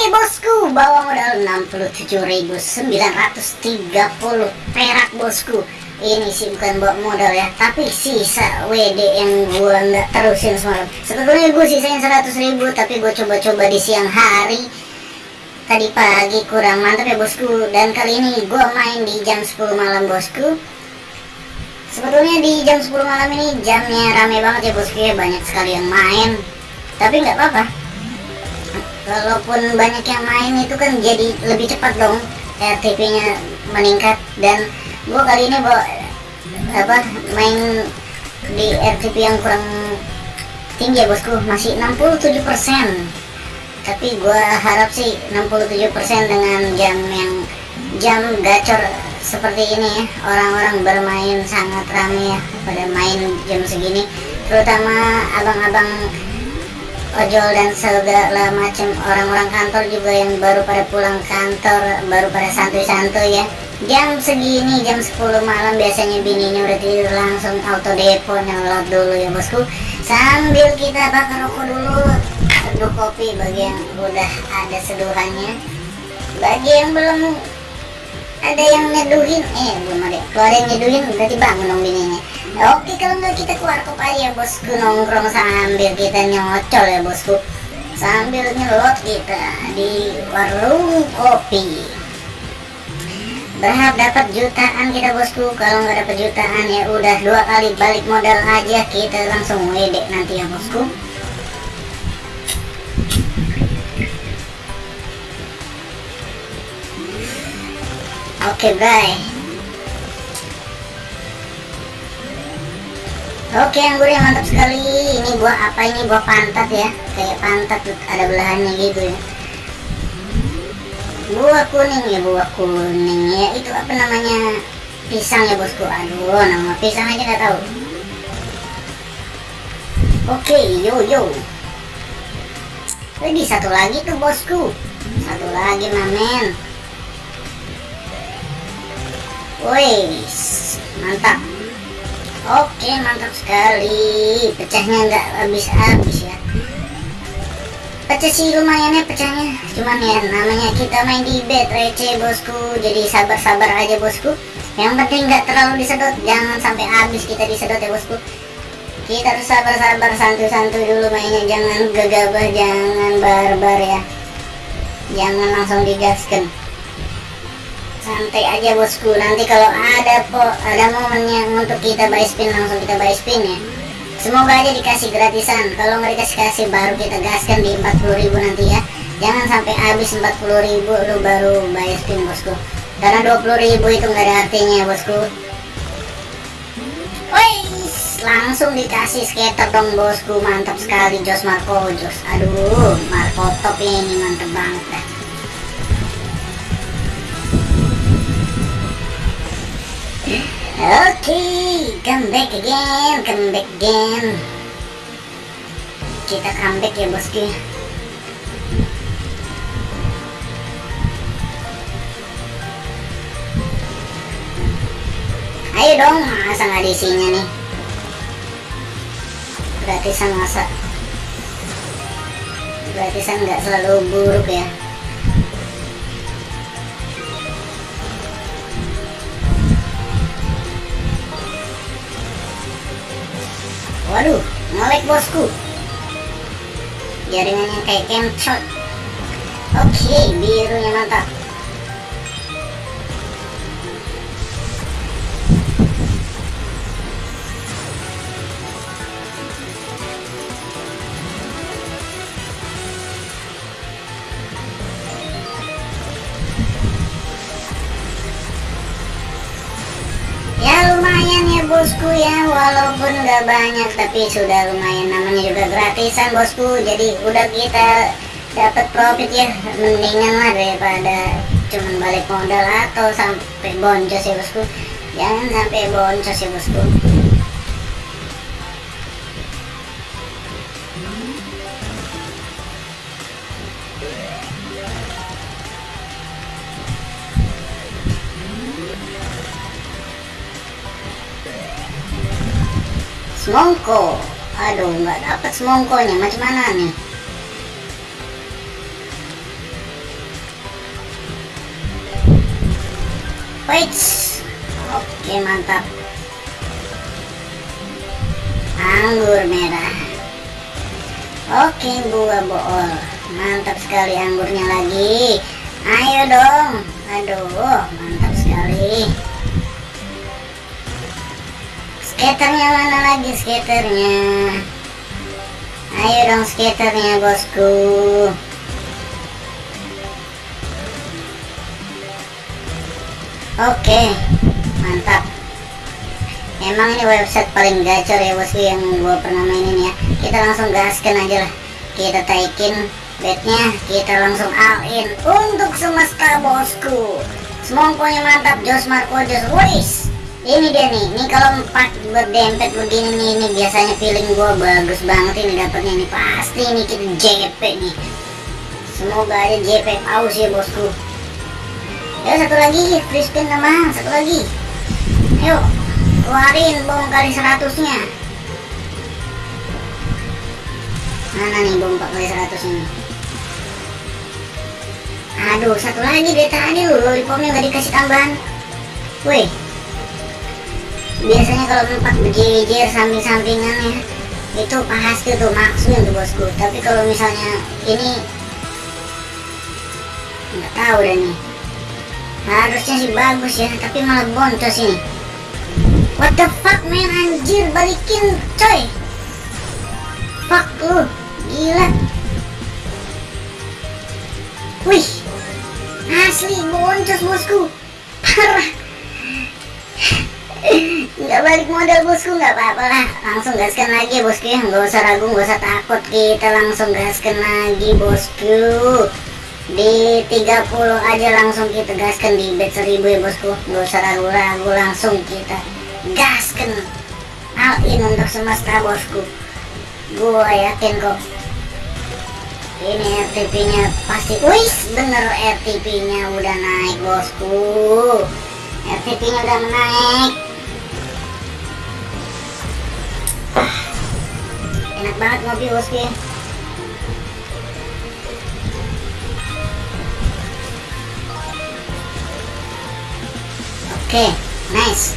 Oke bosku, bawa modal 67.930 perak bosku. Ini sih bukan bawa modal ya, tapi sisa WD yang gua nggak terusin semalam. Sebetulnya gue sisain 100.000, tapi gue coba-coba di siang hari. Tadi pagi kurang mantap ya bosku. Dan kali ini gue main di jam 10 malam bosku. Sebetulnya di jam 10 malam ini jamnya rame banget ya bosku ya, banyak sekali yang main. Tapi nggak apa-apa, walaupun banyak yang main itu kan jadi lebih cepat dong RTP nya meningkat. Dan gua kali ini bawa apa main di RTP yang kurang tinggi ya bosku. Masih 67% tapi gua harap sih 67% dengan jam yang jam gacor seperti ini ya. Orang-orang bermain sangat ramai ya pada main jam segini. Terutama abang-abang ojol dan segala macam orang-orang kantor juga yang baru pada pulang kantor baru pada santuy-santuy ya. Jam segini jam 10 malam biasanya bininya udah tidur langsung auto depo nyelot dulu ya bosku. Sambil kita bakar rokok dulu seduh kopi bagi yang udah ada seduhannya. Bagi yang belum ada yang nyeduhin. Eh belum ada. Kalau ada yang nyeduhin berarti bangun dong bininya Oke kalau nggak kita keluar kop aja bosku. Nongkrong sambil kita nyocol ya bosku. Sambil nyelot kita di warung kopi. Berharap dapat jutaan kita bosku. Kalau nggak dapat jutaan ya udah dua kali balik modal aja. Kita langsung wedek nanti ya bosku. Oke bye Oke anggurnya mantap sekali. Ini buah apa? Ini buah pantat ya. Kayak pantat ada belahannya gitu ya. Buah kuning ya buah kuning ya. Itu apa namanya? Pisang ya bosku. Aduh nama pisang aja gak tahu. Oke yo yo. Ini satu lagi tuh bosku. Satu lagi mamen. Wih mantap Oke mantap sekali. Pecahnya nggak habis-habis ya. Pecah sih lumayan ya pecahnya. Cuman ya namanya kita main di bed receh bosku. Jadi sabar-sabar aja bosku. Yang penting nggak terlalu disedot. Jangan sampai habis kita disedot ya bosku. Kita harus sabar-sabar santu-santu dulu mainnya. Jangan gegabah, jangan barbar ya. Jangan langsung digaskan santai aja bosku. Nanti kalau ada po ada momennya untuk kita buy spin langsung kita buy spin ya. Semoga aja dikasih gratisan. Kalau nggak dikasih kasih baru kita gaskan di 40.000 nanti ya. Jangan sampai habis 40.000 lu baru buy spin bosku. Karena 20.000 itu nggak ada artinya bosku. Wais, langsung dikasih skater dong bosku. Mantap sekali Jos Marco Jos. Aduh Marco top ini mantap banget dah Come back again, come back again. Kita comeback ya bosku. Ayo dong, masa nggak diisinya nih? Gratisan masa? Gratisan nggak selalu buruk ya? Waduh, ngelek bosku. Jaringannya kayak kemcot. Oke, birunya mantap. Bosku ya walaupun nggak banyak tapi sudah lumayan namanya juga gratisan bosku. Jadi udah kita dapat profit ya mendingan lah daripada cuman balik modal atau sampai boncos ya bosku. Jangan sampai boncos ya bosku semongko. Aduh nggak dapat semongkonya. Macam mana nih? Wait, oke mantap. Anggur merah. Oke buah bool. Mantap sekali anggurnya lagi. Ayo dong. Aduh mantap sekali. Skaternya mana lagi skaternya? Ayo dong skaternya bosku. Oke, mantap. Emang ini website paling gacor ya bosku yang gua pernah mainin ya. Kita langsung gaskan aja lah. Kita taikin bednya, kita langsung all in untuk semesta bosku. Semongkonya mantap, Jos Marco Jos. Wis, ini dia nih. Ini kalau empat berdempet begini nih, ini biasanya feeling gua bagus banget ini dapatnya nih. Pasti ini kita JP nih. Semoga aja JP aus ya bosku ya satu lagi free spin teman satu lagi ayo keluarin bom kali seratusnya mana nih bom 4 kali seratus ini aduh satu lagi dari tadi loh lollipopnya nggak dikasih tambahan wih biasanya kalau empat berjejer samping-sampingannya itu pasti tuh maksudnya tuh bosku. Tapi kalau misalnya ini nggak tahu deh nih harusnya sih bagus ya tapi malah boncos ini. What the fuck man? Anjir balikin coy. Fuck lu gila. Wih asli boncos bosku. Parah nggak balik modal bosku nggak apa-apa lah. Langsung gaskan lagi bosku ya. Nggak usah ragu nggak usah takut. Kita langsung gaskan lagi bosku. Di 30 aja langsung kita gaskan di bet 1000 ya bosku. Gak usah ragu-ragu langsung kita gaskan. All in untuk semesta bosku. Gua yakin kok. Ini RTP nya pasti wis bener RTP nya udah naik bosku. RTP nya udah naik banget ngopi bosku Oke, okay, nice.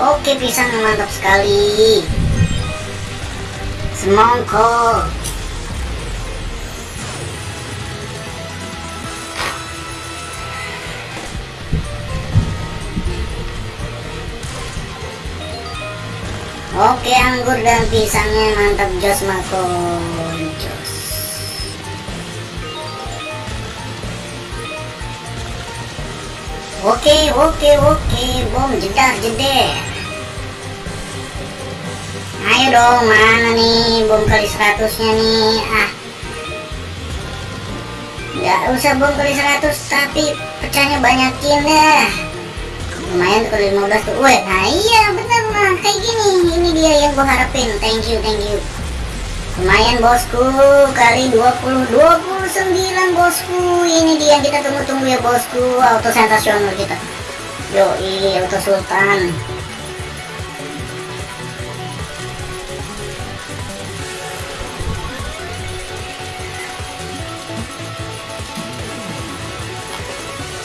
Oke, pisang mantap sekali. Semongko. Oke, anggur dan pisangnya mantap jos makon. Jos. Oke, oke, oke, bom jedar jeder. Ayo dong, mana nih bom kali seratusnya nih? Ah, nggak usah bom kali seratus, tapi pecahnya banyakin deh. Lumayan kalau 15 tuh. Weh, nah iya bener lah, kayak gini. Ini dia yang gua harapin. Thank you, thank you. Lumayan bosku, kali 20, 29 bosku. Ini dia kita tunggu-tunggu ya bosku, auto sensasional kita. Yoi, auto sultan.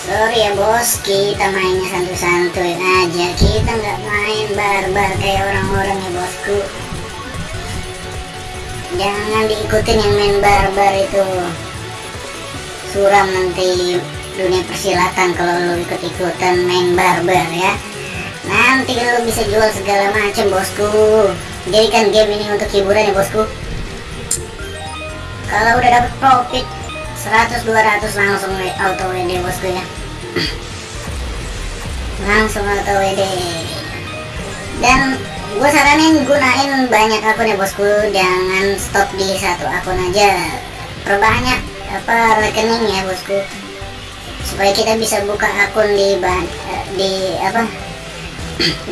Sorry ya bos, kita mainnya santuy-santuy aja. Kita nggak main barbar kayak orang-orang ya bosku. Jangan diikutin yang main barbar itu. Suram nanti dunia persilatan kalau lo ikut-ikutan main barbar ya. Nanti lo bisa jual segala macam bosku. Jadikan game ini untuk hiburan ya bosku. Kalau udah dapet profit 100-200 langsung auto WD bosku ya langsung auto WD dan gue saranin gunain banyak akun ya bosku. Jangan stop di satu akun aja. Perbanyak apa rekening ya bosku? Supaya kita bisa buka akun di eh, di apa?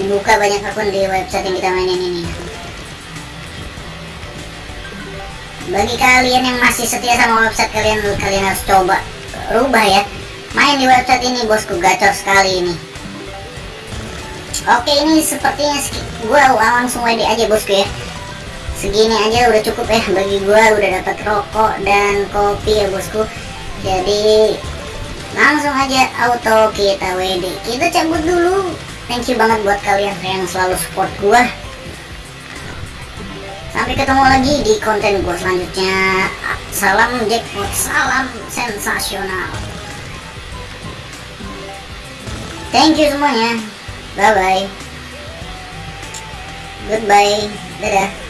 Buka banyak akun di website yang kita mainin ini. Bagi kalian yang masih setia sama website kalian kalian harus coba rubah ya main di website ini bosku. Gacor sekali ini. Oke ini sepertinya gue langsung WD aja bosku ya. Segini aja udah cukup ya. Bagi gua udah dapat rokok dan kopi ya bosku. Jadi langsung aja auto kita WD kita cabut dulu. Thank you banget buat kalian yang selalu support gua. Sampai ketemu lagi di konten gua selanjutnya. Salam jackpot salam sensasional thank you semuanya bye bye. Goodbye. Dadah.